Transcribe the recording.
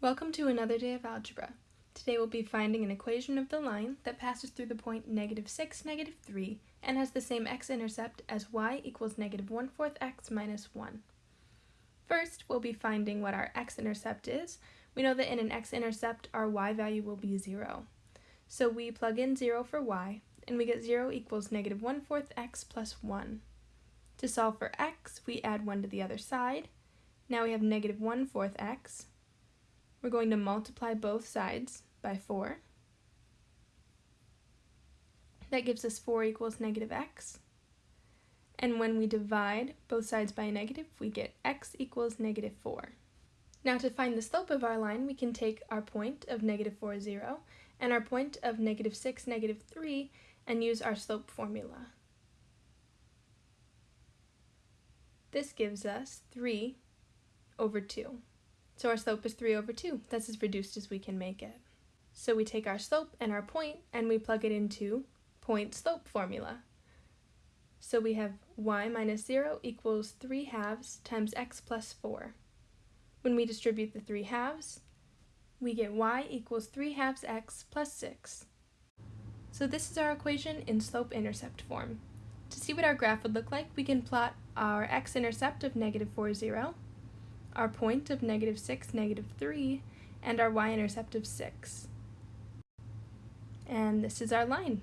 Welcome to another day of algebra. Today we'll be finding an equation of the line that passes through the point negative 6, negative 3, and has the same x-intercept as y equals negative 1 fourth x minus 1. First, we'll be finding what our x-intercept is. We know that in an x-intercept, our y value will be 0. So we plug in 0 for y, and we get 0 equals negative 1 fourth x plus 1. To solve for x, we add 1 to the other side. Now we have negative 1 fourth x, we're going to multiply both sides by 4. That gives us 4 equals negative x. And when we divide both sides by a negative, we get x equals negative 4. Now to find the slope of our line, we can take our point of negative 4, 0, and our point of negative 6, negative 3, and use our slope formula. This gives us 3 over 2. So our slope is 3 over 2. That's as reduced as we can make it. So we take our slope and our point and we plug it into point slope formula. So we have y minus 0 equals 3 halves times x plus 4. When we distribute the 3 halves, we get y equals 3 halves x plus 6. So this is our equation in slope-intercept form. To see what our graph would look like, we can plot our x-intercept of negative 4, 0, our point of negative 6, negative 3, and our y-intercept of 6. And this is our line.